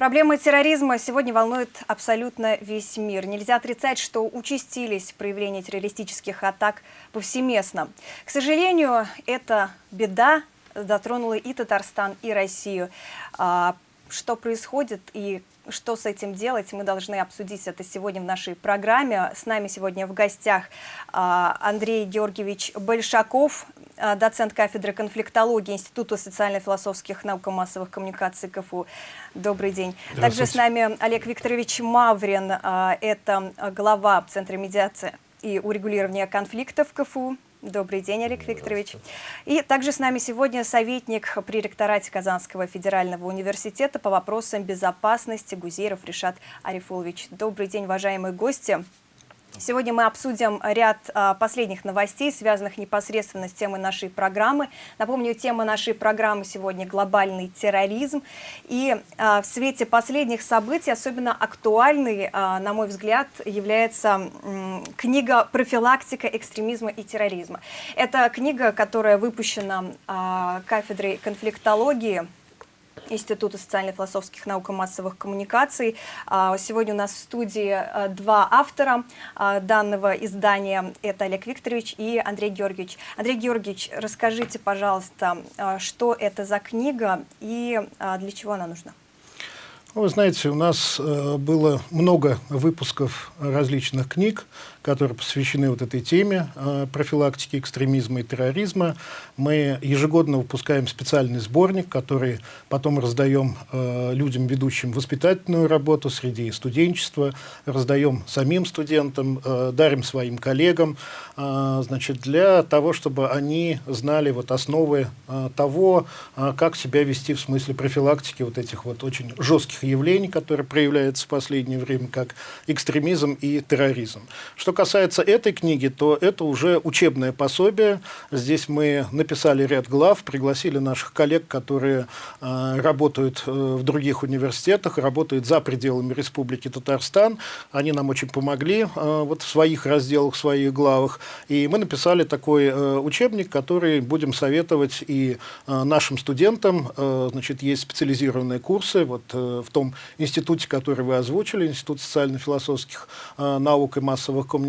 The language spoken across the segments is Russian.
Проблема терроризма сегодня волнует абсолютно весь мир. Нельзя отрицать, что участились проявления террористических атак повсеместно. К сожалению, эта беда затронула и Татарстан, и Россию. А, что происходит и что с этим делать, мы должны обсудить это сегодня в нашей программе. С нами сегодня в гостях а, Андрей Георгиевич Большаков, доцент кафедры конфликтологии Института социально-философских наук и массовых коммуникаций КФУ. Добрый день. Также с нами Олег Викторович Маврин, а, это глава Центра медиации и урегулирования конфликтов КФУ. Добрый день, Олег Викторович. И также с нами сегодня советник при ректорате Казанского федерального университета по вопросам безопасности Гузейров Решат Арифулович. Добрый день, уважаемые гости. Сегодня мы обсудим ряд а, последних новостей, связанных непосредственно с темой нашей программы. Напомню, тема нашей программы сегодня – глобальный терроризм. И а, в свете последних событий особенно актуальной, а, на мой взгляд, является книга «Профилактика экстремизма и терроризма». Это книга, которая выпущена кафедрой конфликтологии Института социально-философских наук и массовых коммуникаций. А, сегодня у нас в студии а, два автора а, данного издания. Это Олег Викторович и Андрей Георгиевич. Андрей Георгиевич, расскажите, пожалуйста, что это за книга и для чего она нужна? Вы знаете, у нас э, было много выпусков различных книг, которые посвящены вот этой теме э, профилактики экстремизма и терроризма. Мы ежегодно выпускаем специальный сборник, который потом раздаем э, людям, ведущим воспитательную работу среди студенчества, раздаем самим студентам, э, дарим своим коллегам, э, значит, для того, чтобы они знали вот основы э, того, э, как себя вести в смысле профилактики вот этих вот очень жестких явлений, которые проявляются в последнее время, как экстремизм и терроризм. Что касается этой книги, то это уже учебное пособие. Здесь мы написали ряд глав, пригласили наших коллег, которые э, работают э, в других университетах, работают за пределами Республики Татарстан. Они нам очень помогли э, вот в своих разделах, в своих главах. И мы написали такой э, учебник, который будем советовать и э, нашим студентам. Э, значит, есть специализированные курсы вот, э, в том институте, который вы озвучили, Институт социально-философских э, наук и массовых коммуникаций.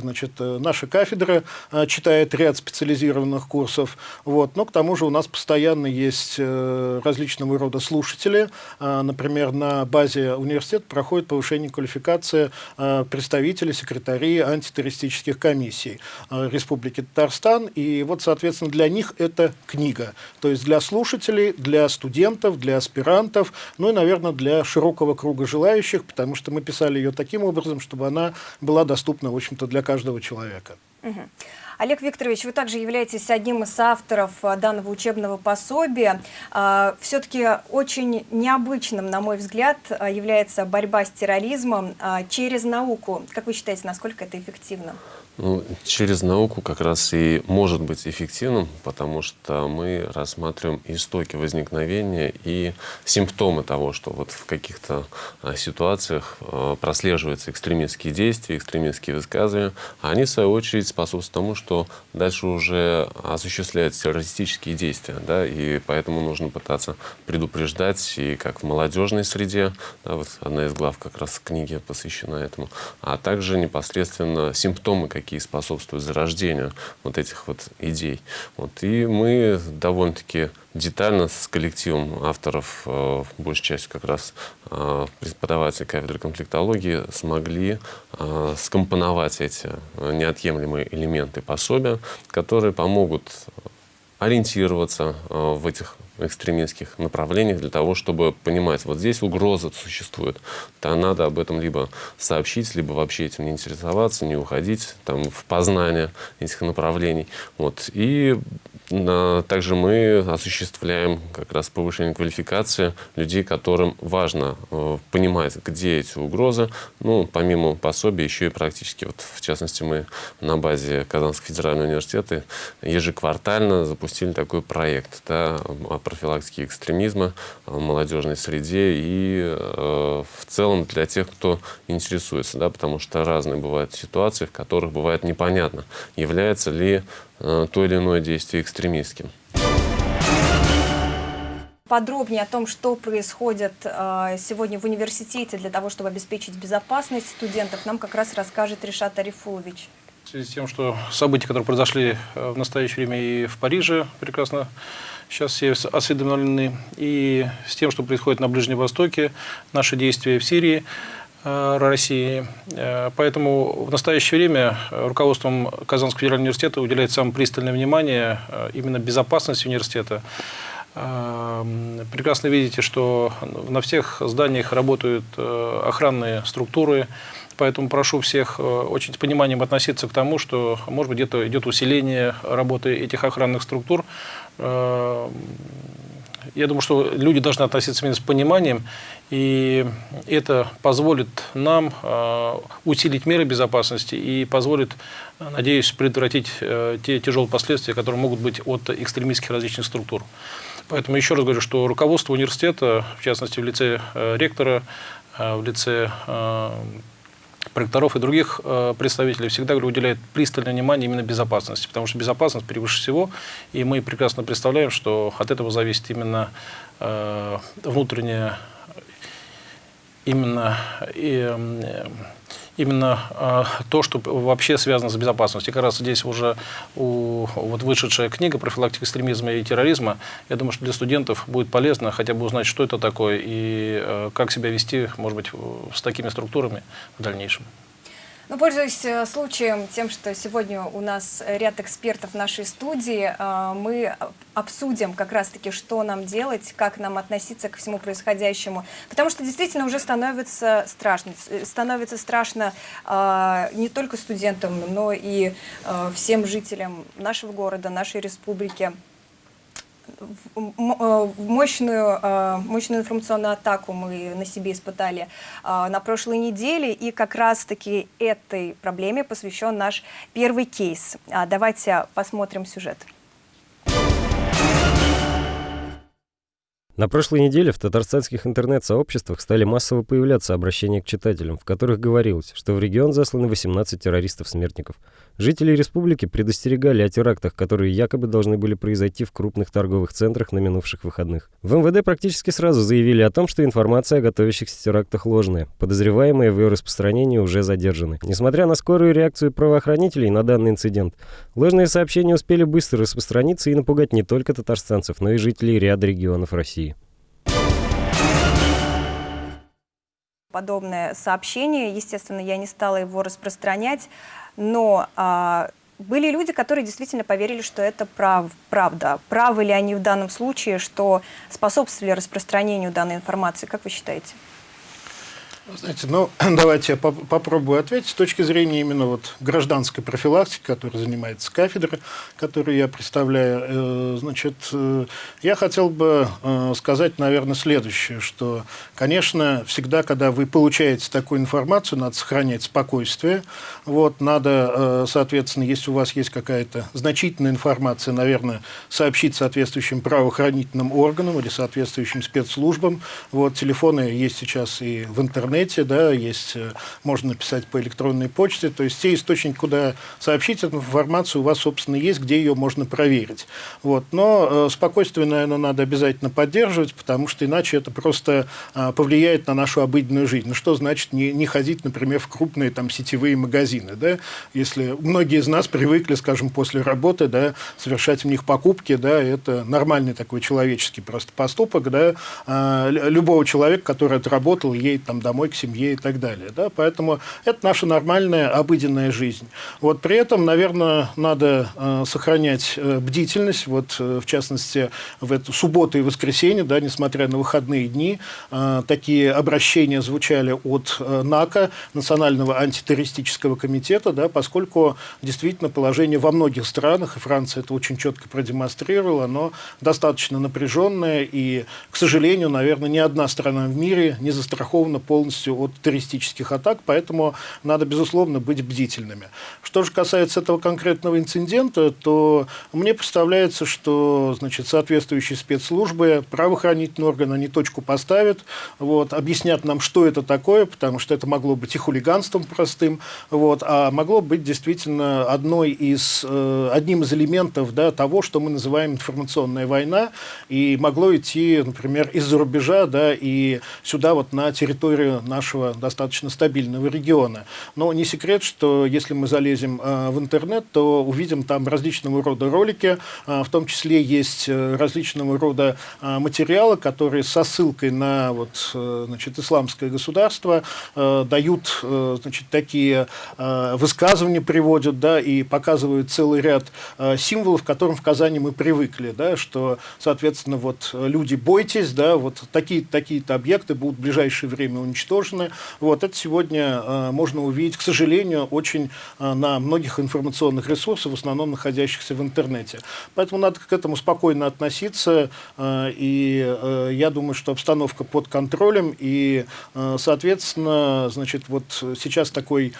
Значит, э, наша кафедра э, читает ряд специализированных курсов. Вот. Но к тому же у нас постоянно есть э, различного рода слушатели. Например, на базе университета проходит повышение квалификации представителей, секретарей антитеррористических комиссий Республики Татарстан. И вот, соответственно, для них это книга. То есть для слушателей, для студентов, для аспирантов, ну и, наверное, для широкого круга желающих, потому что мы писали ее таким образом, чтобы она была доступна, в общем-то, для каждого человека. Угу. Олег Викторович, вы также являетесь одним из авторов а, данного учебного пособия. А, Все-таки очень необычным, на мой взгляд, а, является борьба с терроризмом через науку. Как вы считаете, насколько это эффективно? Ну, через науку как раз и может быть эффективным, потому что мы рассматриваем истоки возникновения и симптомы того, что вот в каких-то а, ситуациях а, прослеживаются экстремистские действия, экстремистские высказывания, а они, в свою очередь, способствуют тому, что дальше уже осуществляются террористические действия, да, и поэтому нужно пытаться предупреждать, и как в молодежной среде, да, вот одна из глав как раз книги посвящена этому, а также непосредственно симптомы какие какие способствуют зарождению вот этих вот идей. Вот. И мы довольно-таки детально с коллективом авторов, э, большей частью как раз э, преподавателей кафедры конфликтологии, смогли э, скомпоновать эти неотъемлемые элементы пособия, которые помогут ориентироваться в этих экстремистских направлениях для того, чтобы понимать, вот здесь угроза существует, то надо об этом либо сообщить, либо вообще этим не интересоваться, не уходить там, в познание этих направлений. Вот. И также мы осуществляем как раз повышение квалификации людей, которым важно э, понимать, где эти угрозы. Ну, помимо пособия, еще и практически. Вот, в частности, мы на базе Казанского федерального университета ежеквартально запустили такой проект да, о профилактике экстремизма в молодежной среде и э, в целом для тех, кто интересуется, да, потому что разные бывают ситуации, в которых бывает непонятно, является ли то или иное действие экстремистским. поподробнее о том, что происходит э, сегодня в университете для того, чтобы обеспечить безопасность студентов, нам как раз расскажет Решат Арифулович. В связи с тем, что события, которые произошли э, в настоящее время и в Париже, прекрасно сейчас все осведомлены, и с тем, что происходит на Ближнем Востоке, наши действия в Сирии, э, России. Э, поэтому в настоящее время руководством Казанского федерального университета уделяет самое пристальное внимание именно безопасности университета. Прекрасно видите, что на всех зданиях работают охранные структуры, Поэтому прошу всех э, очень с пониманием относиться к тому, что, может быть, где-то идет усиление работы этих охранных структур. Э, я думаю, что люди должны относиться именно с пониманием, и это позволит нам э, усилить меры безопасности и позволит, надеюсь, предотвратить те тяжелые последствия, которые могут быть от экстремистских различных структур. Поэтому еще раз говорю, что руководство университета, в частности в лице ректора, в лице проекторов и других э, представителей всегда говорю, уделяет пристальное внимание именно безопасности, потому что безопасность превыше всего, и мы прекрасно представляем, что от этого зависит именно э, внутренняя именно и, э, именно э, то, что вообще связано с безопасностью. И как раз здесь уже у, вот вышедшая книга «Профилактика экстремизма и терроризма», я думаю, что для студентов будет полезно хотя бы узнать, что это такое и э, как себя вести, может быть, с такими структурами в дальнейшем. Ну, пользуясь э, случаем, тем, что сегодня у нас ряд экспертов в нашей студии, э, мы обсудим как раз-таки, что нам делать, как нам относиться ко всему происходящему. Потому что действительно уже становится страшно. Э, становится страшно не только студентам, но и всем жителям нашего города, нашей республики. Э, мощную, э, мощную информационную атаку мы на себе испытали э, на прошлой неделе, и как раз-таки этой проблеме посвящен наш первый кейс. А, давайте посмотрим сюжет. На прошлой неделе в татарстанских интернет-сообществах стали массово появляться обращения к читателям, в которых говорилось, что в регион засланы 18 террористов-смертников – Жители республики предостерегали о терактах, которые якобы должны были произойти в крупных торговых центрах на минувших выходных. В МВД практически сразу заявили о том, что информация о готовящихся терактах ложная. Подозреваемые в ее распространении уже задержаны. Несмотря на скорую реакцию правоохранителей на данный инцидент, ложные сообщения успели быстро распространиться и напугать не только татарстанцев, но и жителей ряда регионов России. Подобное сообщение. Естественно, я не стала его распространять, но а, были люди, которые действительно поверили, что это прав, правда. Правы ли они в данном случае, что способствовали распространению данной информации? Как вы считаете? Знаете, ну, давайте я поп попробую ответить с точки зрения именно вот гражданской профилактики, которой занимается кафедра, которую я представляю. Э, значит, э, я хотел бы э, сказать, наверное, следующее, что, конечно, всегда, когда вы получаете такую информацию, надо сохранять спокойствие. Вот, надо, соответственно, если у вас есть какая-то значительная информация, наверное, сообщить соответствующим правоохранительным органам или соответствующим спецслужбам. Вот, телефоны есть сейчас и в интернете, интернете, да, есть, э, можно написать по электронной почте, то есть те источники, куда сообщить эту информацию, у вас, собственно, есть, где ее можно проверить. Вот. Но э, спокойствие, наверное, надо обязательно поддерживать, потому что иначе это просто э, повлияет на нашу обыденную жизнь. Ну, что значит не, не ходить, например, в крупные там сетевые магазины, да, если многие из нас привыкли, скажем, после работы, да, совершать в них покупки, да, это нормальный такой человеческий просто поступок, да, э, любого человека, который отработал, едет там домой домой к семье и так далее. Да? Поэтому это наша нормальная обыденная жизнь. Вот при этом, наверное, надо э, сохранять э, бдительность, вот, э, в частности, в эту субботу и воскресенье, да, несмотря на выходные дни, э, такие обращения звучали от э, НАКа, Национального антитеррористического комитета, да, поскольку действительно положение во многих странах, и Франция это очень четко продемонстрировала, оно достаточно напряженное, и, к сожалению, наверное, ни одна страна в мире не застрахована полностью полностью от террористических атак, поэтому надо, безусловно, быть бдительными. Что же касается этого конкретного инцидента, то мне представляется, что значит, соответствующие спецслужбы, правоохранительные органы, они точку поставят, вот, объяснят нам, что это такое, потому что это могло быть и хулиганством простым, вот, а могло быть действительно одной из, э, одним из элементов да, того, что мы называем информационная война, и могло идти, например, из-за рубежа да, и сюда вот на территорию нашего достаточно стабильного региона. Но не секрет, что если мы залезем э, в интернет, то увидим там различного рода ролики, э, в том числе есть э, различного рода материалы, которые со ссылкой на вот, значит, исламское государство дают значит, такие высказывания, приводят да, и показывают целый ряд символов, к которым в Казани мы привыкли, да, что, соответственно, вот люди бойтесь, да, вот такие-то такие объекты будут в ближайшее время уничтожены. Вот это сегодня э, можно увидеть, к сожалению, очень э, на многих информационных ресурсах, в основном находящихся в интернете. Поэтому надо к этому спокойно относиться, э, и я думаю, что обстановка под контролем, и, соответственно, значит, вот сейчас такой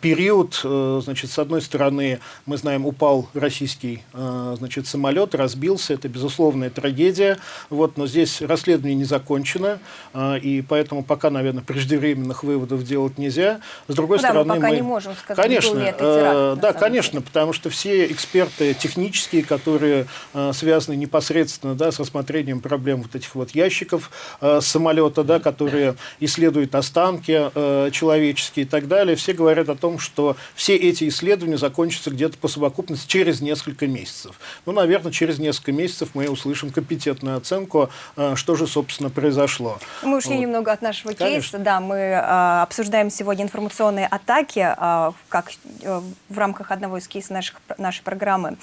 период, значит, с одной стороны, мы знаем, упал российский, значит, самолет, разбился, это безусловная трагедия, вот, но здесь расследование не закончено, и поэтому пока, наверное, преждевременных выводов делать нельзя. С другой ну, да, стороны, мы пока мы... не можем сказать, конечно, ли это теракт. э, да, самом конечно, деле. потому что все эксперты технические, которые э, связаны непосредственно да, с рассмотрением проблем вот этих вот ящиков э, самолета, да, которые исследуют останки э, человеческие и так далее, все говорят о том, что все эти исследования закончатся где-то по совокупности через несколько месяцев. Ну, наверное, через несколько месяцев мы услышим компетентную оценку, э, что же, собственно, произошло. Мы ушли Вот. немного от нашего кейса. Да, мы а, обсуждаем сегодня информационные атаки, а, как э, в рамках одного из кейсов наших, нашей программы.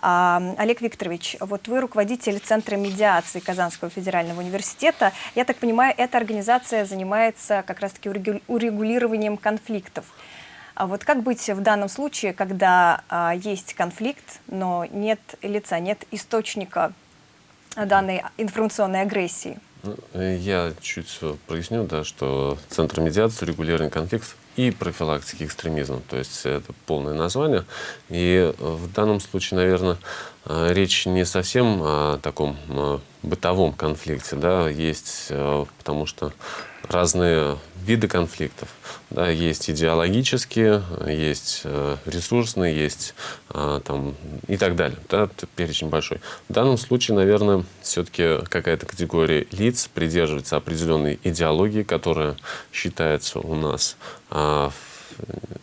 А, Олег Викторович, вот вы руководитель Центра медиации Казанского федерального университета. Я так понимаю, эта организация занимается как раз-таки урегу- урегулированием конфликтов. А вот как быть в данном случае, когда а, есть конфликт, но нет лица, нет источника данной информационной агрессии? Ну, э, Я чуть э, проясню, да, что Центр медиации, регулирования конфликтов и профилактики экстремизма. То есть это полное название. И э, в данном случае, наверное, э, речь не совсем о таком бытовом конфликте, да, есть, потому что разные виды конфликтов. Да, есть идеологические, есть э, ресурсные, есть э, там, и так далее. Да, перечень большой. В данном случае, наверное, все-таки какая-то категория лиц придерживается определенной идеологии, которая считается у нас а,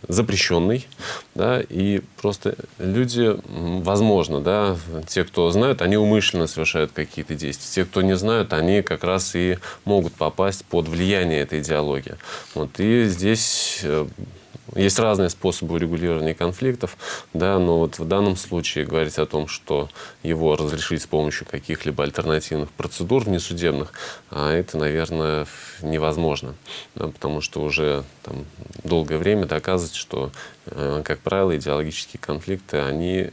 запрещенный, да, и просто люди, возможно, да, те, кто знают, они умышленно совершают какие-то действия. Те, кто не знают, они как раз и могут попасть под влияние этой идеологии. Вот, и здесь э, есть разные способы урегулирования конфликтов, да, но вот в данном случае говорить о том, что его разрешить с помощью каких-либо альтернативных процедур внесудебных, а это, наверное, невозможно, да, потому что уже там, долгое время доказывать, что, э, как правило, идеологические конфликты, они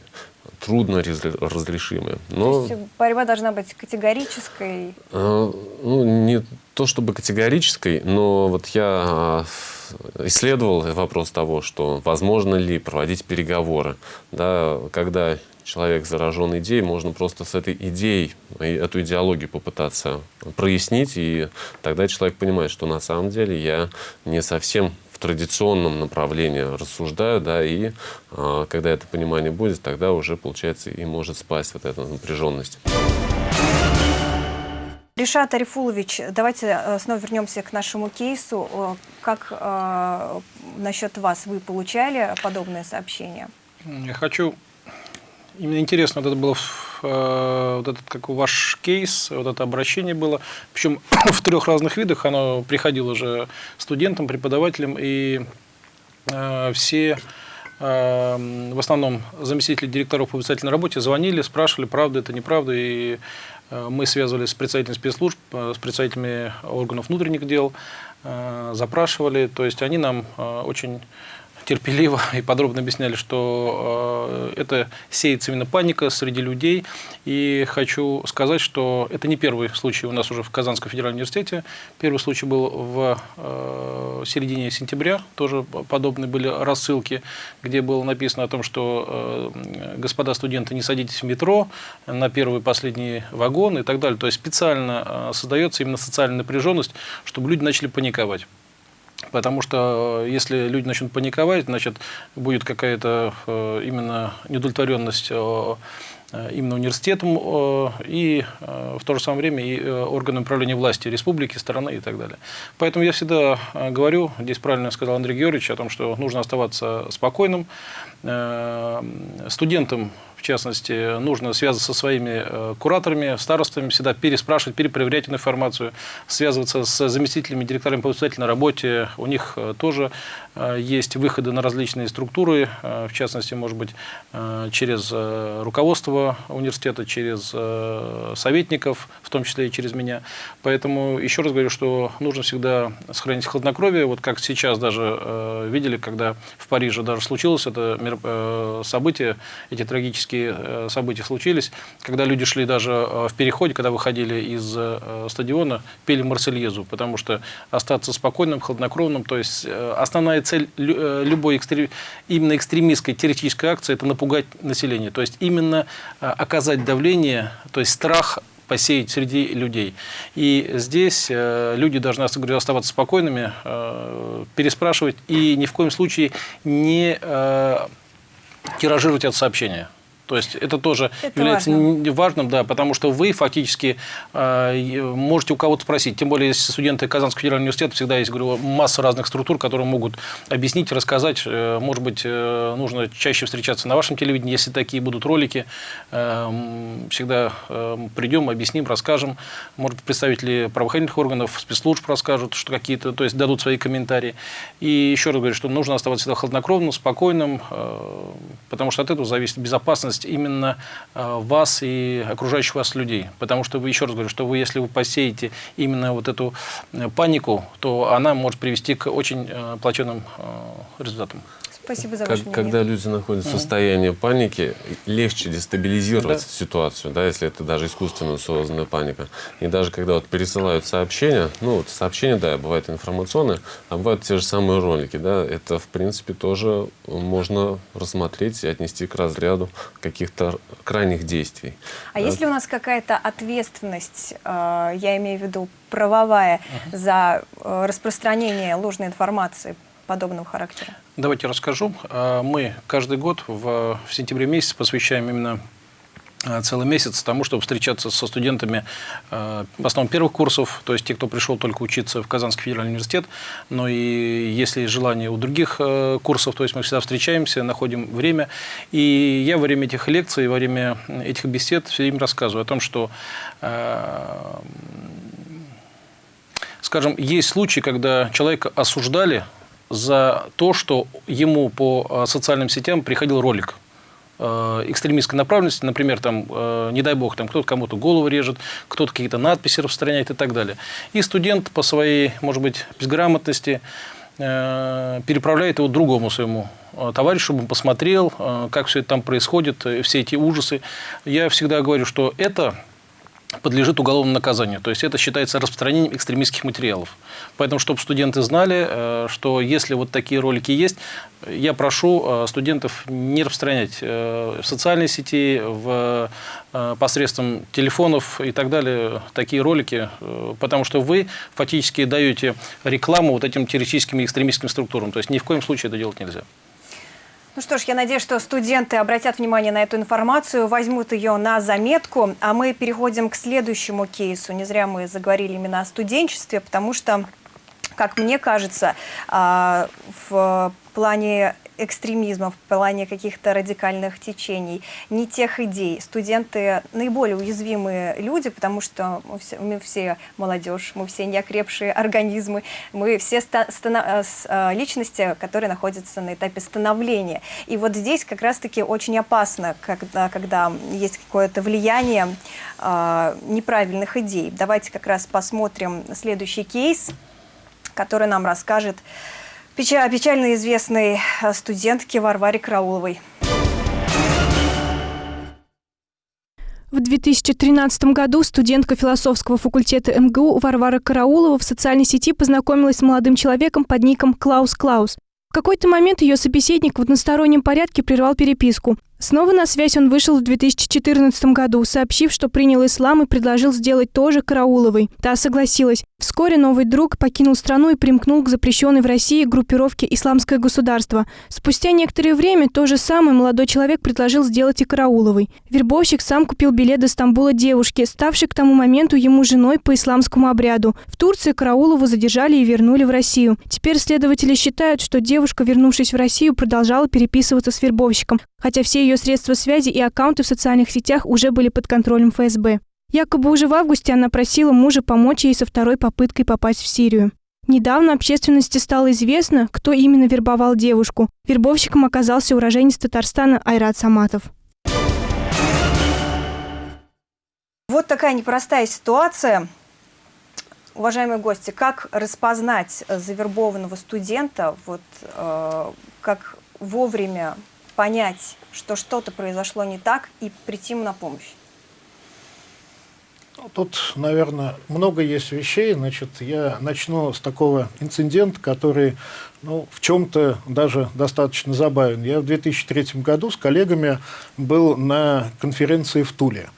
трудно разре- разрешимы. Но... То есть борьба должна быть категорической. Э, Ну, не то чтобы категорической, но вот я э, исследовал вопрос того, что возможно ли проводить переговоры. Да, когда человек заражен идеей, можно просто с этой идеей, и эту идеологию попытаться прояснить, и тогда человек понимает, что на самом деле я не совсем традиционном направлении рассуждаю, да, и э, когда это понимание будет, тогда уже, получается, и может спасть вот эта напряженность. Ришат Арифулович, давайте э, снова вернемся к нашему кейсу. Как э, насчет вас вы получали подобное сообщение? Я хочу... Именно интересно, вот это было э, вот этот как ваш кейс, вот это обращение было. Причем в трех разных видах оно приходило же студентам, преподавателям, и э, все э, в основном заместители директоров по обязательной работе звонили, спрашивали, правда это, неправда, и мы связывались с представителями спецслужб, с представителями органов внутренних дел, запрашивали, то есть они нам очень терпеливо и подробно объясняли, что э, это сеется именно паника среди людей. И хочу сказать, что это не первый случай у нас уже в Казанском федеральном университете. Первый случай был в э, середине сентября. Тоже подобные были рассылки, где было написано о том, что э, господа студенты, не садитесь в метро на первый и последний вагон и так далее. То есть специально создается именно социальная напряженность, чтобы люди начали паниковать. Потому что э, если люди начнут паниковать, значит, будет какая-то э, именно неудовлетворенность э, именно университетом и в то же самое время и органами управления власти республики, страны и так далее. Поэтому я всегда говорю, здесь правильно сказал Андрей Георгиевич, о том, что нужно оставаться спокойным. Студентам в частности, нужно связываться со своими э, кураторами, старостами, всегда переспрашивать, перепроверять информацию, связываться с заместителями, директорами по воспитательной работе. У них э, тоже э, есть выходы на различные структуры, в частности, может быть, через руководство университета, через советников, в том числе и через меня. Поэтому еще раз говорю, что нужно всегда сохранить хладнокровие. Вот как сейчас даже видели, когда в Париже даже случилось это событие, эти трагические э, события случились, когда люди шли даже э, в переходе, когда выходили из э, стадиона, пели Марсельезу, потому что остаться спокойным, хладнокровным, то есть основная цель любой экстрем... именно экстремистской террористической акции – это напугать население, то есть именно оказать давление, то есть страх посеять среди людей. И здесь люди должны оставаться спокойными, переспрашивать и ни в коем случае не тиражировать это сообщение. То есть это тоже это является важно. важным, да, потому что вы фактически э, можете у кого-то спросить, тем более если студенты Казанского федерального университета, всегда есть, говорю, масса разных структур, которые могут объяснить, рассказать. Э, может быть, э, нужно чаще встречаться на вашем телевидении, если такие будут ролики. Э, всегда придем, объясним, расскажем. Может быть, представители правоохранительных органов, спецслужб расскажут, что какие-то, то есть дадут свои комментарии. И еще раз говорю, что нужно оставаться всегда хладнокровным, спокойным, потому что от этого зависит безопасность ответственность именно э, вас и окружающих вас людей. Потому что вы, еще раз говорю, что вы, если вы посеете именно вот эту э, панику, то она может привести к очень э, плачевным результатам. Спасибо за ваше как, Когда люди находятся в состоянии паники, легче дестабилизировать да. ситуацию, да, если это даже искусственно созданная паника. И даже когда вот пересылают сообщения, ну, вот сообщения, да, бывают информационные, а бывают те же самые ролики, да, это, в принципе, тоже можно рассмотреть и отнести к разряду каких-то крайних действий. А да. если у нас какая-то ответственность, э, я имею в виду правовая, uh -huh. за э, распространение ложной информации подобного характера? Давайте расскажу. А, мы каждый год в, в сентябре месяце посвящаем именно а, целый месяц тому, чтобы встречаться со студентами а, в основном первых курсов, то есть те, кто пришел только учиться в Казанский федеральный университет, но и если есть желание у других курсов, то есть мы всегда встречаемся, находим время. И я во время этих лекций, во время этих бесед все время рассказываю о том, что скажем, есть случаи, когда человека осуждали за то, что ему по э, социальным сетям приходил ролик э, экстремистской направленности, например, там, э, не дай бог, там кто-то кому-то голову режет, кто-то какие-то надписи распространяет и так далее. И студент по своей, может быть, безграмотности переправляет его другому своему товарищу, чтобы он посмотрел, как все это там происходит, все эти ужасы. Я всегда говорю, что это подлежит уголовному наказанию. То есть это считается распространением экстремистских материалов. Поэтому, чтобы студенты знали, э, что если вот такие ролики есть, я прошу э, студентов не распространять э, в социальной сети, в посредством телефонов и так далее такие ролики, потому что вы фактически даете рекламу вот этим террористическим и экстремистским структурам. То есть ни в коем случае это делать нельзя. Ну что ж, я надеюсь, что студенты обратят внимание на эту информацию, возьмут ее на заметку. А мы переходим к следующему кейсу. Не зря мы заговорили именно о студенчестве, потому что, как мне кажется, а, в плане экстремизма, в плане каких-то радикальных течений, не тех идей. Студенты наиболее уязвимые люди, потому что мы все, мы все молодежь, мы все неокрепшие организмы, мы все э, э, личности, которые находятся на этапе становления. И вот здесь как раз-таки очень опасно, когда, когда есть какое-то влияние э, неправильных идей. Давайте как раз посмотрим следующий кейс, который нам расскажет печально известной э, студентке Варваре Карауловой. В 2013 году студентка философского факультета МГУ Варвара Караулова в социальной сети познакомилась с молодым человеком под ником Клаус Клаус. В какой-то момент ее собеседник в одностороннем порядке прервал переписку. Снова на связь он вышел в 2014 году, сообщив, что принял ислам и предложил сделать то же Карауловой. Та согласилась. Вскоре новый друг покинул страну и примкнул к запрещенной в России группировке «Исламское государство». Спустя некоторое время то же самое молодой человек предложил сделать и Карауловой. Вербовщик сам купил билет до Стамбула девушке, ставшей к тому моменту ему женой по исламскому обряду. В Турции Караулову задержали и вернули в Россию. Теперь следователи считают, что девушка, вернувшись в Россию, продолжала переписываться с вербовщиком, хотя все ее средства связи и аккаунты в социальных сетях уже были под контролем ФСБ. Якобы уже в августе она просила мужа помочь ей со второй попыткой попасть в Сирию. Недавно общественности стало известно, кто именно вербовал девушку. Вербовщиком оказался уроженец Татарстана Айрат Саматов. Вот такая непростая ситуация. Уважаемые гости, как распознать завербованного студента, вот, э, как вовремя понять, что что-то произошло не так, и прийти ему на помощь? Ну, тут, наверное, много есть вещей. Значит, я начну с такого инцидента, который ну, в чем-то даже достаточно забавен. Я в 2003 году с коллегами был на конференции в Туле.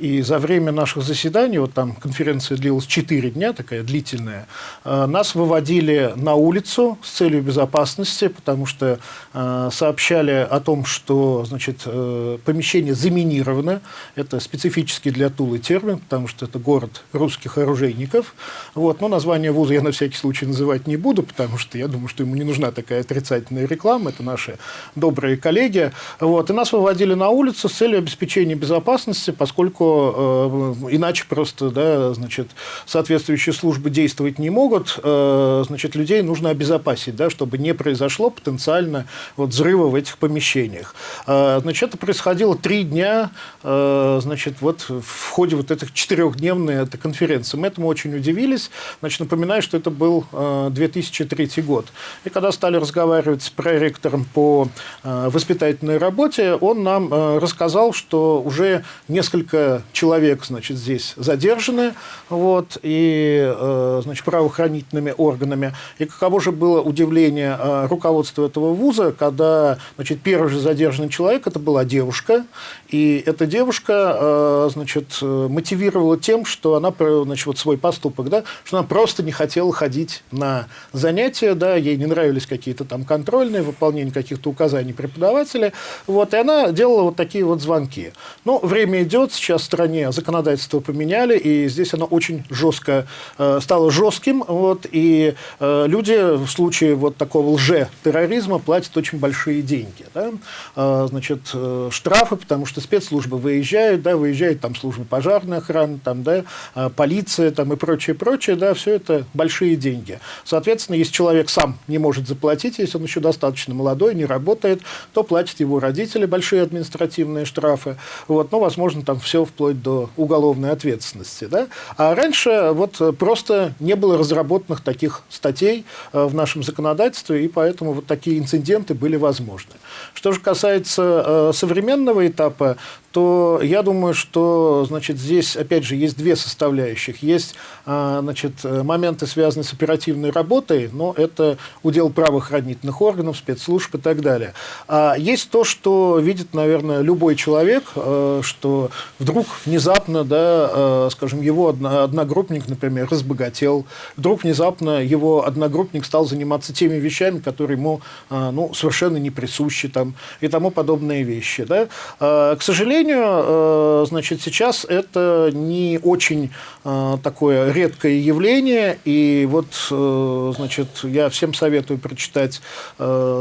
И за время наших заседаний, вот там конференция длилась 4 дня, такая длительная, э, нас выводили на улицу с целью безопасности, потому что э, сообщали о том, что значит, э, помещение заминировано. Это специфический для Тулы термин, потому что это город русских оружейников. Вот. Но название вуза я на всякий случай называть не буду, потому что я думаю, что ему не нужна такая отрицательная реклама. Это наши добрые коллеги. Вот. И нас выводили на улицу с целью обеспечения безопасности, поскольку э, иначе просто да, значит, соответствующие службы действовать не могут, э, значит, людей нужно обезопасить, да, чтобы не произошло потенциально вот, взрыва в этих помещениях. Э, значит, это происходило три дня значит, вот, в ходе вот этих четырехдневной этой конференции. Мы этому очень удивились. Значит, напоминаю, что это был э, 2003 год. И когда стали разговаривать с проректором по воспитательной работе, он нам рассказал, что уже несколько человек, значит, здесь задержаны, вот, и, э, значит, правоохранительными органами. И каково же было удивление э, руководства этого вуза, когда, значит, первый же задержанный человек, это была девушка, и эта девушка, э, значит, мотивировала тем, что она, значит, вот свой поступок, да, что она просто не хотела ходить на занятия, да, ей не нравились какие-то там контрольные, выполнение каких-то указаний преподавателя, вот, и она делала вот такие вот звонки. Ну, время идет, сейчас стране законодательство поменяли, и здесь оно очень жестко э, стало жестким, вот, и э, люди в случае вот такого лже-терроризма платят очень большие деньги. Да? Э, значит, э, штрафы, потому что спецслужбы выезжают, да, выезжает там служба пожарной охраны, там, да, э, полиция там, и прочее, прочее, да, все это большие деньги. Соответственно, если человек сам не может заплатить, если он еще достаточно молодой, не работает, то платят его родители большие административные штрафы. Вот, ну, возможно, там все вплоть до уголовной ответственности. Да? А раньше вот просто не было разработанных таких статей э, в нашем законодательстве, и поэтому вот такие инциденты были возможны. Что же касается э, современного этапа, äh, то я думаю, что значит, здесь, опять же, есть две составляющих. Есть а, значит, моменты, связанные с оперативной работой, но это удел правоохранительных органов, спецслужб и так далее. А есть то, что видит, наверное, любой человек, э, что вдруг внезапно, да, э, скажем, его одногруппник, например, разбогател, вдруг внезапно его одногруппник стал заниматься теми вещами, которые ему э, ну, совершенно не присущи там, и тому подобные вещи. Да? К сожалению, сожалению, э, значит, сейчас это не очень э, такое редкое явление. И вот, э, значит, я всем советую прочитать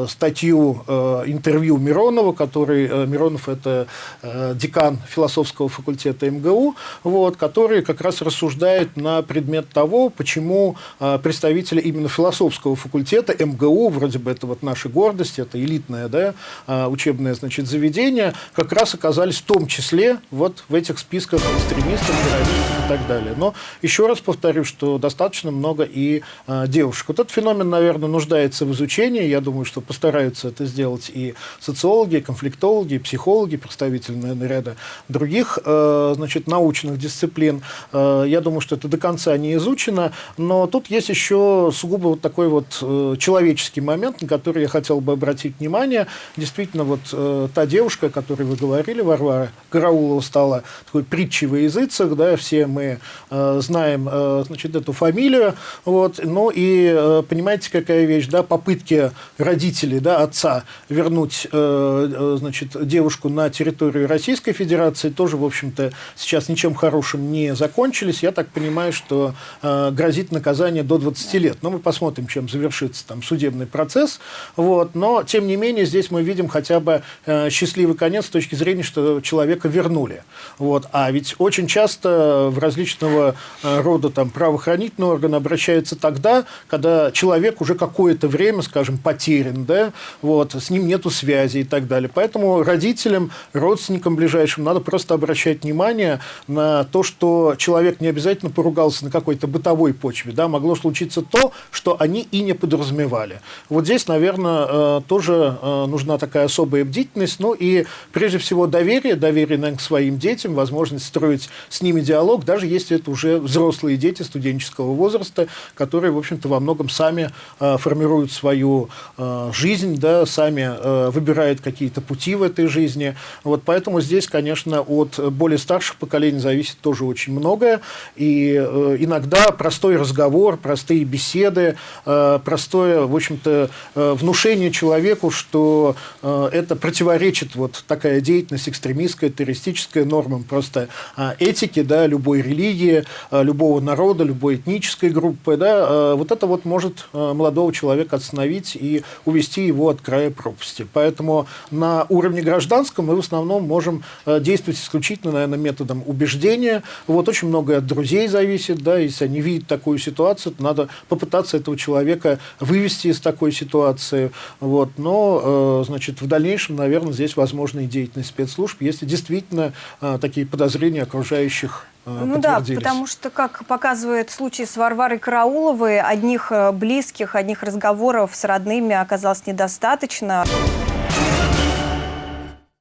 статью, интервью Миронова, который, Миронов – это декан философского факультета МГУ, вот, который как раз рассуждает на предмет того, почему представители именно философского факультета МГУ, вроде бы это вот наша гордость, это элитное да, учебное значит, заведение, как раз оказались том числе вот в этих списках экстремистов, террористов и так далее. Но еще раз повторю, что достаточно много и э, девушек. Вот этот феномен, наверное, нуждается в изучении. Я думаю, что постараются это сделать и социологи, и конфликтологи, и психологи, представители, наверное, ряда других э, значит, научных дисциплин. Э, я думаю, что это до конца не изучено. Но тут есть еще сугубо вот такой вот э, человеческий момент, на который я хотел бы обратить внимание. Действительно, вот э, та девушка, о которой вы говорили, Варвара Караулова, стала такой притчей во языцах, да, все мы э, знаем, э, значит, эту фамилию, вот, ну и э, понимаете, какая вещь, да, попытки родителей, да, отца вернуть, э, э, значит, девушку на территорию Российской Федерации тоже, в общем-то, сейчас ничем хорошим не закончились. Я так понимаю, что э, грозит наказание до 20 лет. Но мы посмотрим, чем завершится там судебный процесс. Вот. Но, тем не менее, здесь мы видим хотя бы э, счастливый конец с точки зрения, что человека вернули. Вот. А ведь очень часто в различного э, рода там, правоохранительные органы обращаются тогда, когда человек уже какое-то время, скажем, потерян, да, вот, с ним нету связи и так далее. Поэтому родителям, родственникам ближайшим надо просто обращать внимание на то, что человек не обязательно поругался на какой-то бытовой почве, да, могло случиться то, что они и не подразумевали. Вот здесь, наверное, э, тоже э, нужна такая особая бдительность, ну и прежде всего доверие, доверие, наверное, к своим детям, возможность строить с ними диалог, даже если это уже взрослые дети студенческого возраста, которые, в общем-то, во многом сами э, формируют свою жизнь, да, сами выбирают какие-то пути в этой жизни. Вот поэтому здесь, конечно, от более старших поколений зависит тоже очень многое. И иногда простой разговор, простые беседы, простое, в общем-то, внушение человеку, что это противоречит вот такая деятельность экстремистская, террористическая нормам просто а, этики, да, любой религии, а, любого народа, любой этнической группы, да, а, вот это вот может молодого человека остановить и увести его от края пропасти. Поэтому на уровне гражданском мы в основном можем действовать исключительно, наверное, методом убеждения. Вот очень многое от друзей зависит, да, если они видят такую ситуацию, то надо попытаться этого человека вывести из такой ситуации. Вот. Но, значит, в дальнейшем, наверное, здесь возможна и деятельность спецслужб, если действительно а, такие подозрения окружающих а, ну да, потому что, как показывает случай с Варварой Карауловой, одних э, близких, одних разговоров с родными оказалось недостаточно.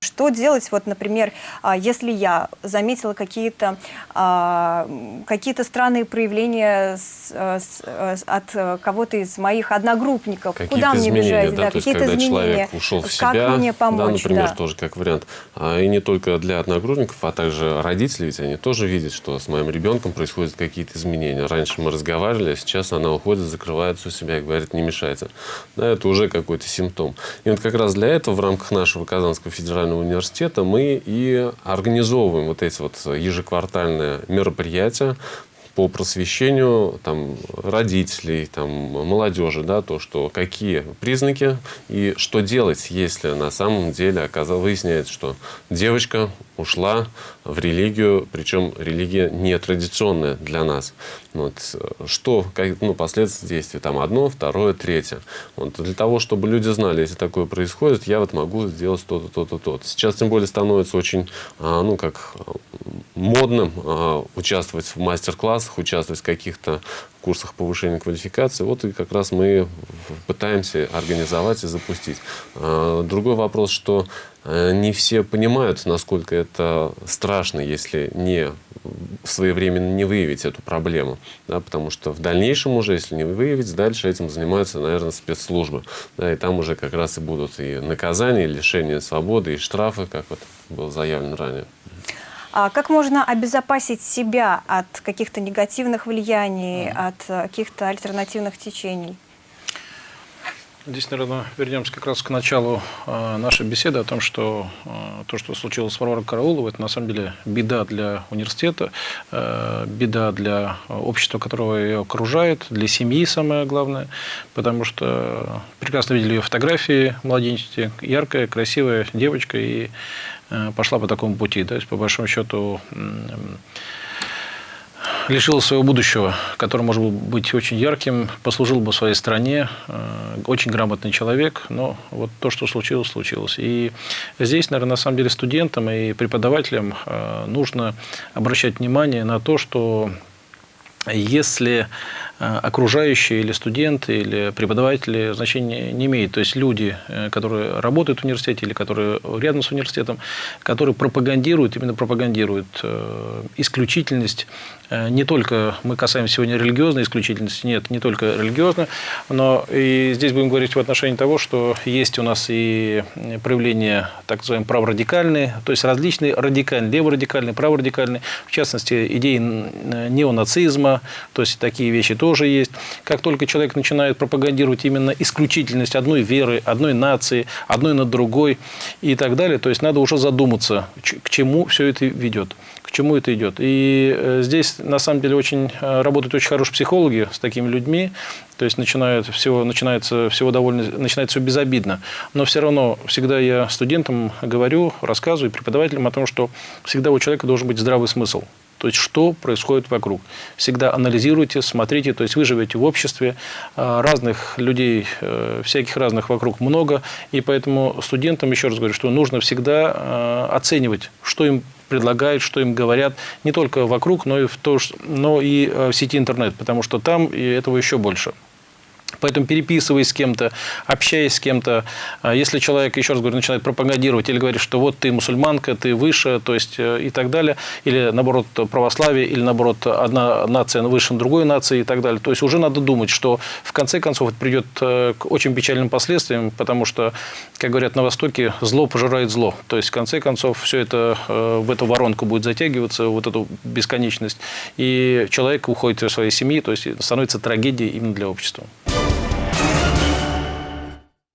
Что делать, вот, например, а, если я заметила какие-то а, какие странные проявления э, э, от кого-то из моих одногруппников? Куда мне бежать? Да, какие-то изменения. человек ушел в себя, как мне помочь? Да, например, да. тоже как вариант. И не только для одногруппников, а также родители, ведь они тоже видят, что с моим ребенком происходят какие-то изменения. Раньше мы разговаривали, а сейчас она уходит, закрывается у себя и говорит, не мешайте. Да, это уже какой-то симптом. И вот как раз для этого в рамках нашего Казанского федерального университета мы и организовываем вот эти вот ежеквартальные мероприятия по просвещению там, родителей, там, молодежи, да, то, что какие признаки и что делать, если на самом деле оказалось, выясняется, что девочка ушла в религию, причем религия не традиционная для нас. Вот, что, как, ну, последствия действий, там одно, второе, третье. Вот, для того, чтобы люди знали, если такое происходит, я вот могу сделать то-то, то-то, то-то. Сейчас тем более становится очень, а, ну, как модным а, участвовать в мастер-классах, участвовать в каких-то курсах повышения квалификации. Вот и как раз мы пытаемся организовать и запустить. А, другой вопрос, что э, не все понимают, насколько это страшно, если не своевременно не выявить эту проблему. Да, потому что в дальнейшем уже, если не выявить, дальше этим занимаются, наверное, спецслужбы. Да, и там уже как раз и будут и наказания, и лишение свободы, и штрафы, как вот было заявлено ранее. А как можно обезопасить себя от каких-то негативных влияний, от э, каких-то альтернативных течений? Здесь, наверное, вернемся как раз к началу э, нашей беседы о том, что э, то, что случилось с Варварой Карауловой, это на самом деле беда для университета, беда для общества, которое ее окружает, для семьи самое главное, потому что прекрасно видели ее фотографии младенчества, яркая, красивая девочка, и пошла по такому пути. То есть, по большому счету, лишилась своего будущего, которое может быть очень ярким, послужил бы своей стране, очень грамотный человек, но вот то, что случилось, случилось. И здесь, наверное, на самом деле студентам и преподавателям нужно обращать внимание на то, что если Э, окружающие или студенты, или преподаватели значения не имеют. То есть люди, э, которые работают в университете или которые рядом с университетом, которые пропагандируют, именно пропагандируют э, исключительность не только, мы касаемся сегодня религиозной исключительности, нет, не только религиозно, но и здесь будем говорить в отношении того, что есть у нас и проявления, так называемые, праворадикальные, то есть различные радикальные, леворадикальные, праворадикальные, в частности, идеи неонацизма, то есть такие вещи тоже тоже есть. Как только человек начинает пропагандировать именно исключительность одной веры, одной нации, одной над другой и так далее, то есть надо уже задуматься, к чему все это ведет к чему это идет. И э, здесь, на самом деле, очень э, работают очень хорошие психологи с такими людьми. То есть начинают всего, начинается всего довольно, начинается все безобидно. Но все равно всегда я студентам говорю, рассказываю, преподавателям о том, что всегда у человека должен быть здравый смысл. То есть, что происходит вокруг. Всегда анализируйте, смотрите. То есть, вы живете в обществе, а, разных людей, э, всяких разных вокруг много. И поэтому студентам, еще раз говорю, что нужно всегда а, оценивать, что им предлагают, что им говорят, не только вокруг, но и в, то, но и э, в сети интернет, потому что там этого еще больше. Поэтому переписываясь с кем-то, общаясь с кем-то, а если человек, еще раз говорю, начинает пропагандировать или говорит, что вот ты мусульманка, ты выше, то есть э, и так далее, или наоборот православие, или наоборот одна нация выше другой нации и так далее, то есть уже надо думать, что в конце концов это придет э, к очень печальным последствиям, потому что, как говорят на Востоке, зло пожирает зло. То есть в конце концов все это э, в эту воронку будет затягиваться, вот эту бесконечность, и человек уходит из своей семьи, то есть становится трагедией именно для общества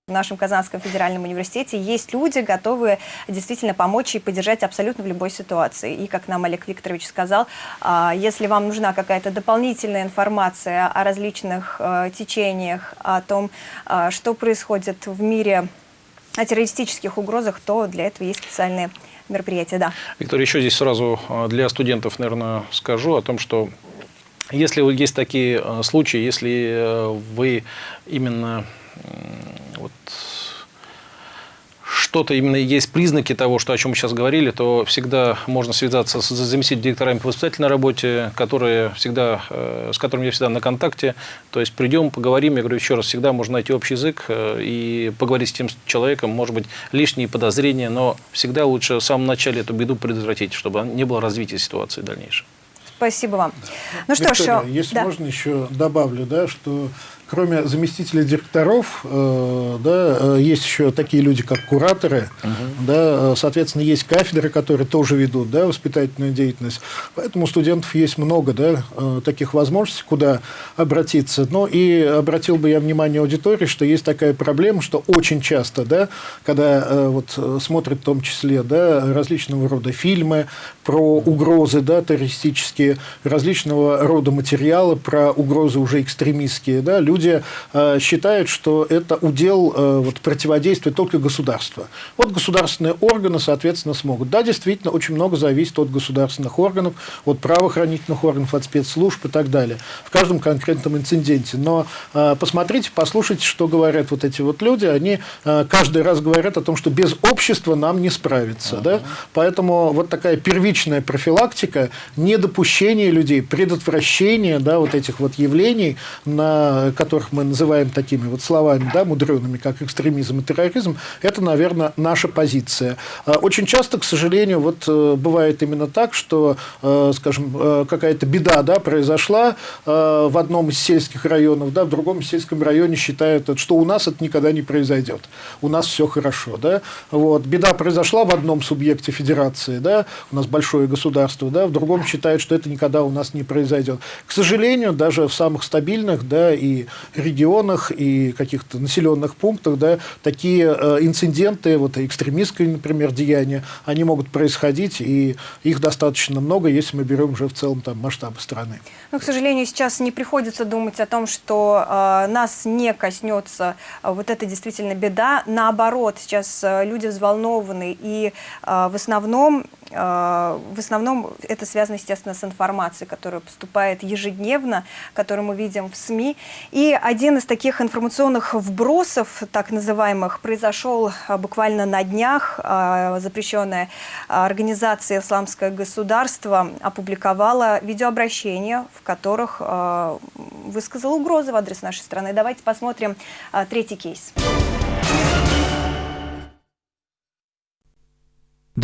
в нашем Казанском федеральном университете есть люди, готовые действительно помочь и поддержать абсолютно в любой ситуации. И, как нам Олег Викторович сказал, а, если вам нужна какая-то дополнительная информация о различных э, течениях, о том, а, что происходит в мире, о террористических угрозах, то для этого есть специальные мероприятия. Да. Виктор, еще здесь сразу э, для студентов, наверное, скажу о том, что если есть такие э, случаи, если вы именно что-то именно есть признаки того, что, о чем мы сейчас говорили, то всегда можно связаться с заместителем директорами по воспитательной работе, которые всегда, э, с которыми я всегда на контакте. То есть придем, поговорим, я говорю еще раз, всегда можно найти общий язык э, и поговорить с тем человеком, может быть, лишние подозрения, но всегда лучше в самом начале эту беду предотвратить, чтобы не было развития ситуации дальнейшей. Спасибо вам. Да. Ну Виктория, что ж, если да. можно еще добавлю, да, что кроме заместителей директоров, э, да, э, есть еще такие люди, как кураторы, угу. да, э, соответственно, есть кафедры, которые тоже ведут да, воспитательную деятельность. Поэтому у студентов есть много да, таких возможностей, куда обратиться. Но и обратил бы я внимание аудитории, что есть такая проблема, что очень часто, да, когда вот, смотрят в том числе да, различного рода фильмы про угрозы да, террористические, различного рода материалы про угрозы уже экстремистские, да, люди люди э, считают, что это удел э, вот, противодействия только государства. Вот государственные органы, соответственно, смогут. Да, действительно, очень много зависит от государственных органов, от правоохранительных органов, от спецслужб и так далее. В каждом конкретном инциденте. Но э, посмотрите, послушайте, что говорят вот эти вот люди. Они каждый раз говорят о том, что без общества нам не справиться. Uh -huh. да? Поэтому вот такая первичная профилактика, недопущение людей, предотвращение да, вот этих вот явлений, на которых мы называем такими вот словами, да, мудреными, как экстремизм и терроризм, это, наверное, наша позиция. А, очень часто, к сожалению, вот э, бывает именно так, что, э, скажем, э, какая-то беда да, произошла в одном из сельских районов, да, в другом сельском районе считают, что у нас это никогда не произойдет. У нас все хорошо. Да? Вот. Беда произошла в одном субъекте федерации, да, у нас большое государство, да, в другом считают, что это никогда у нас не произойдет. К сожалению, даже в самых стабильных да, и регионах и каких-то населенных пунктах, да, такие э, инциденты, вот экстремистские, например, деяния, они могут происходить, и их достаточно много, если мы берем уже в целом там масштабы страны. Но, к сожалению, сейчас не приходится думать о том, что э, нас не коснется э, вот эта действительно беда. Наоборот, сейчас э, люди взволнованы, и э, в основном в основном это связано, естественно, с информацией, которая поступает ежедневно, которую мы видим в СМИ. И один из таких информационных вбросов, так называемых, произошел буквально на днях. Запрещенная организация «Исламское государство» опубликовала видеообращения, в которых высказала угрозы в адрес нашей страны. Давайте посмотрим третий кейс.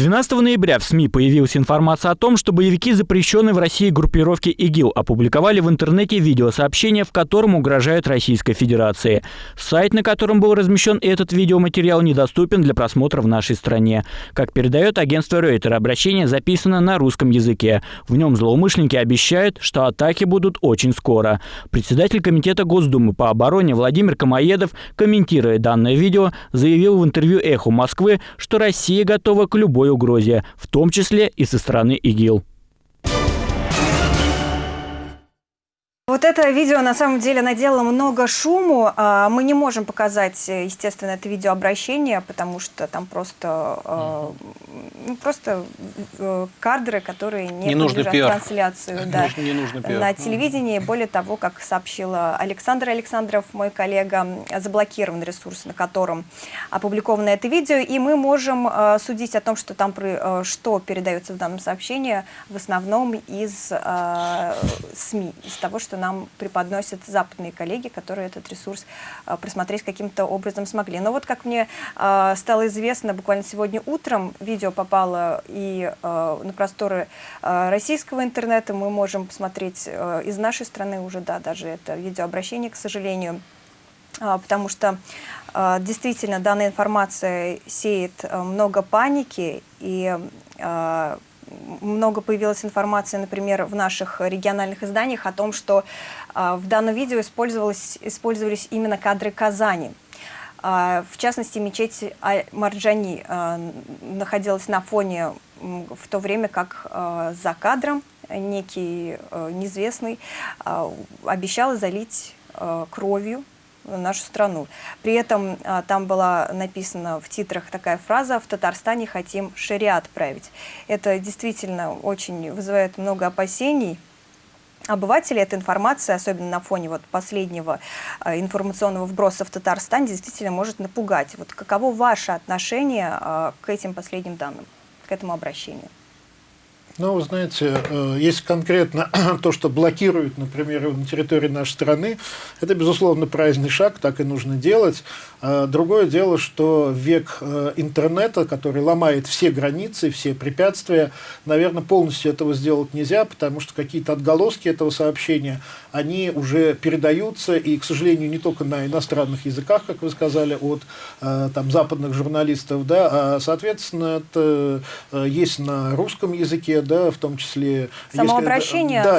12 ноября в СМИ появилась информация о том, что боевики запрещенной в России группировки ИГИЛ опубликовали в интернете видеосообщение, в котором угрожают Российской Федерации. Сайт, на котором был размещен этот видеоматериал, недоступен для просмотра в нашей стране. Как передает агентство Рейтер, обращение записано на русском языке. В нем злоумышленники обещают, что атаки будут очень скоро. Председатель Комитета Госдумы по обороне Владимир Камоедов, комментируя данное видео, заявил в интервью «Эху Москвы», что Россия готова к любой угрозе, в том числе и со стороны ИГИЛ. Вот это видео на самом деле наделало много шуму. А, мы не можем показать, естественно, это видеообращение, потому что там просто, угу. ну, просто э, кадры, которые не, не нужны трансляцию да, не нужно на телевидении. Более того, как сообщила Александр Александров, мой коллега, заблокирован ресурс, на котором опубликовано это видео, и мы можем э, судить о том, что там что передается в данном сообщении, в основном из СМИ, из того, что нам преподносят западные коллеги, которые этот ресурс а, просмотреть каким-то образом смогли. Но вот как мне а, стало известно, буквально сегодня утром видео попало и а, на просторы российского интернета. Мы можем посмотреть из нашей страны уже, да, даже это видеообращение, к сожалению, потому что действительно данная информация сеет много паники и много появилась информации, например, в наших региональных изданиях о том, что а, в данном видео использовались, использовались именно кадры Казани. А, в частности, мечеть Марджани а, находилась на фоне в то время, как за кадром некий неизвестный обещал залить кровью нашу страну. При этом а, там была написана в титрах такая фраза «В Татарстане хотим шариат править». Это действительно очень вызывает много опасений. Обыватели эта информация, особенно на фоне вот последнего а, информационного вброса в Татарстане, действительно может напугать. Вот каково ваше отношение а, к этим последним данным, к этому обращению? Ну, вы знаете, э, есть конкретно то, что блокирует, например, на территории нашей страны. Это, безусловно, праздный шаг, так и нужно делать. А другое дело, что век э, интернета, который ломает все границы, все препятствия, наверное, полностью этого сделать нельзя, потому что какие-то отголоски этого сообщения, они уже передаются, и, к сожалению, не только на иностранных языках, как вы сказали, от э, там, западных журналистов, да, а, соответственно, это есть на русском языке, да, в том числе... Само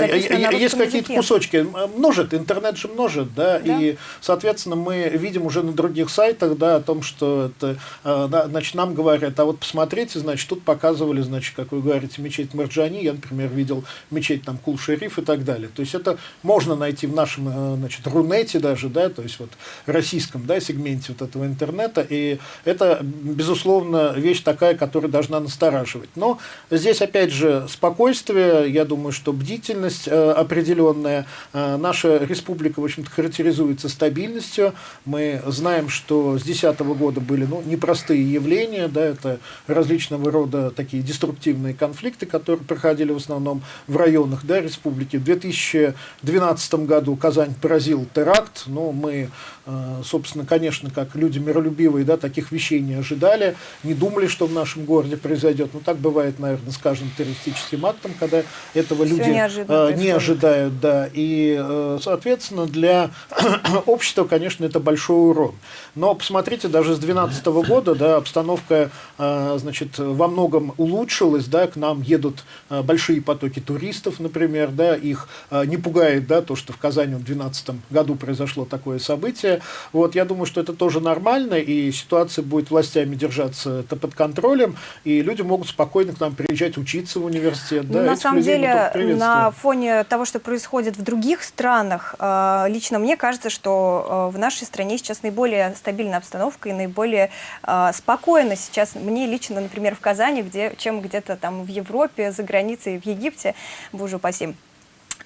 есть, да, есть какие-то кусочки. Множит, интернет же множит, да, да, и, соответственно, мы видим уже на других сайтах, да, о том, что это, э, значит, нам говорят, а вот посмотрите, значит, тут показывали, значит, как вы говорите, мечеть Марджани, я, например, видел мечеть там Кул-Шериф и так далее. То есть это можно найти в нашем, э, значит, Рунете даже, да, то есть вот российском, да, сегменте вот этого интернета, и это, безусловно, вещь такая, которая должна настораживать. Но здесь, опять же, спокойствие, я думаю, что бдительность э, определенная. Э, наша республика, в общем-то, характеризуется стабильностью. Мы знаем, что с 2010 года были ну, непростые явления, да, это различного рода такие деструктивные конфликты, которые проходили в основном в районах да, республики. В 2012 году Казань поразил теракт, но мы Э, собственно, конечно, как люди миролюбивые, да, таких вещей не ожидали, не думали, что в нашем городе произойдет. Но так бывает, наверное, с каждым террористическим актом, когда этого Все люди э, не ожидают. Да. И, э, соответственно, для общества, конечно, это большой урон. Но посмотрите, даже с 2012 года да, обстановка значит, во многом улучшилась. Да, к нам едут большие потоки туристов, например. Да, их не пугает да, то, что в Казани в 2012 году произошло такое событие вот, я думаю, что это тоже нормально, и ситуация будет властями держаться это под контролем, и люди могут спокойно к нам приезжать учиться в университет. Ну, да, на этих самом деле, на фоне того, что происходит в других странах, э, лично мне кажется, что э, в нашей стране сейчас наиболее стабильная обстановка и наиболее э, спокойно сейчас мне лично, например, в Казани, где, чем где-то там в Европе, за границей, в Египте, боже упаси.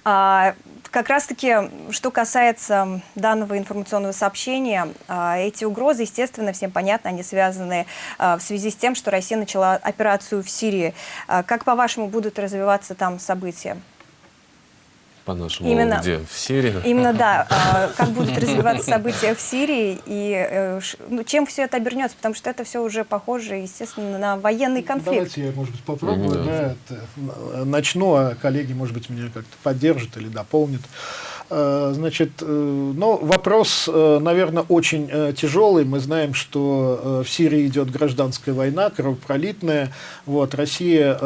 А, как раз-таки, что касается данного информационного сообщения, а, эти угрозы, естественно, всем понятно, они связаны а, в связи с тем, что Россия начала операцию в Сирии. Как, по-вашему, будут развиваться там события? По-нашему, Именно. где? В Сирии? Именно, да. А, Как будут развиваться события в Сирии и э, ну, чем все это обернется? Потому что это все уже похоже, естественно, на военный конфликт. Давайте я, может быть, попробую. Мгм, да. да, это, начну, а коллеги, может быть, меня как-то поддержат или дополнят. Э, Значит, э, ну, вопрос, э, наверное, очень тяжелый. Мы знаем, что в Сирии идет гражданская война, кровопролитная. Вот, Россия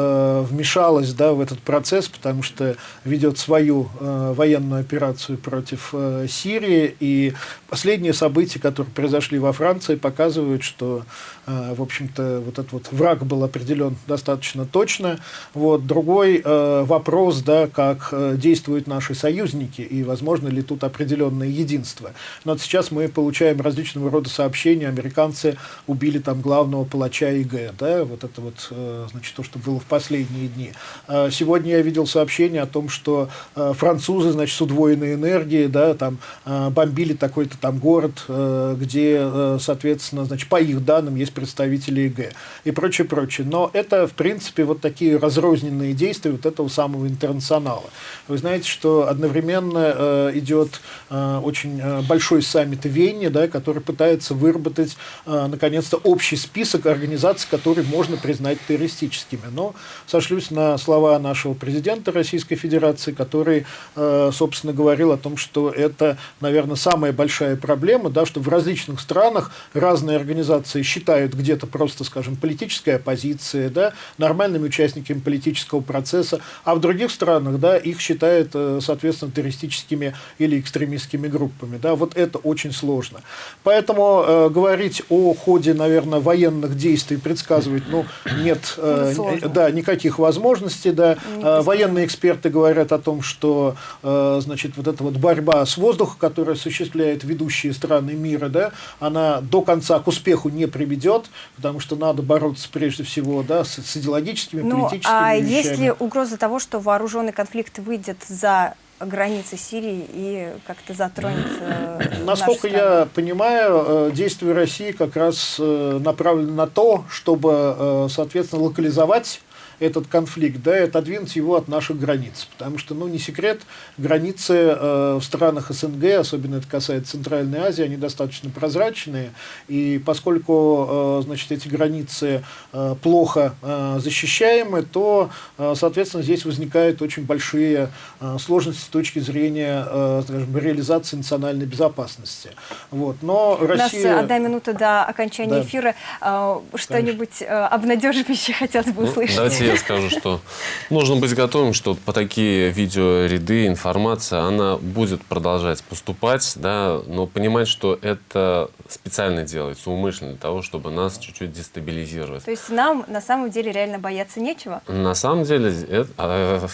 вмешалась да, в этот процесс, потому что ведет свою военную операцию против Сирии. И последние события, которые произошли во Франции, показывают, что, в общем-то, вот этот вот враг был определен достаточно точно. Вот. Другой вопрос, да, как действуют наши союзники и возможно ли тут определенное единство. Но вот сейчас мы получаем различного рода сообщения. Американцы убили там главного палача ИГ, да, вот это вот, э, значит, то, что было в последние дни. Э, Сегодня я видел сообщение о том, что э, французы, значит, с удвоенной энергией, да, там э, бомбили такой-то там город, где, соответственно, значит, по их данным есть представители ИГ и прочее, прочее. Но это, в принципе, вот такие разрозненные действия вот этого самого интернационала. Вы знаете, что одновременно э, идет э, очень э, большой саммит в Вене, да, который пытается выработать, наконец-то, общий список организаций, которые можно признать террористическими. Но сошлюсь на слова нашего президента Российской Федерации, который, собственно, говорил о том, что это, наверное, самая большая проблема, да, что в различных странах разные организации считают где-то просто, скажем, политическая оппозиция, да, нормальными участниками политического процесса, а в других странах да, их считают, соответственно, террористическими или экстремистскими группами. Да, вот это очень сложно. Поэтому э, говорить о ходе, наверное, военных действий, предсказывать, ну, нет э, сложно. да, никаких возможностей. Да. Э, Военные эксперты говорят о том, что э, значит, вот эта вот борьба с воздухом, которую осуществляют ведущие страны мира, да, она до конца к успеху не приведет, потому что надо бороться прежде всего да, с, с идеологическими, Ну, политическими а вещами. есть ли угроза того, что вооруженный конфликт выйдет за границы Сирии и как-то затронет э, Насколько я понимаю, э, действия России как раз э, направлены на то, чтобы, соответственно, локализовать этот конфликт, да, и отодвинуть его от наших границ. Потому что, ну, не секрет, границы э, в странах СНГ, особенно это касается Центральной Азии, они достаточно прозрачные, и поскольку, э, значит, эти границы э, плохо э, защищаемы, то, э, соответственно, здесь возникают очень большие э, сложности с точки зрения, э, скажем, реализации национальной безопасности. Вот. Но У нас Россия... э, одна минута до окончания Да. эфира. Э, Что-нибудь э, обнадеживающее хотелось бы Ну, услышать. давайте я скажу, что нужно быть готовым, что по такие видеоряды, информация, она будет продолжать поступать, да, но понимать, что это специально делается, умышленно, для того, чтобы нас чуть-чуть дестабилизировать. То есть нам на самом деле реально бояться нечего? На самом деле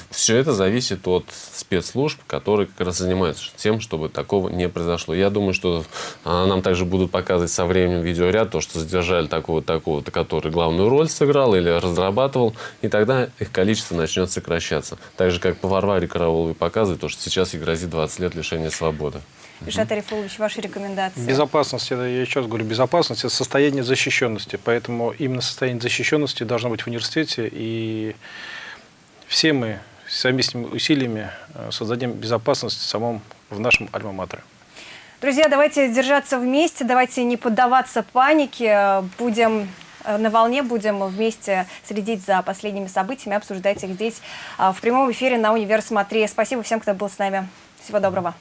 все это зависит от спецслужб, которые как раз занимаются тем, чтобы такого не произошло. Я думаю, что а, нам также будут показывать со временем видеоряд, то, что задержали такого-то, такого-то, который главную роль сыграл или разрабатывал, и тогда их количество начнет сокращаться. Так же, как по Варваре Карауловой показывают, то, что сейчас ей грозит 20 лет лишения свободы. Ильшат Арифулович, ваши рекомендации? Безопасность, это, я еще раз говорю, безопасность – это состояние защищенности. Поэтому именно состояние защищенности должно быть в университете. И все мы совместными усилиями э, создадим безопасность в самом, в нашем альма-матере. Друзья, давайте держаться вместе, давайте не поддаваться панике, будем на волне, будем вместе следить за последними событиями, обсуждать их здесь э, в прямом эфире на Универ Смотри. Спасибо всем, кто был с нами. Всего доброго.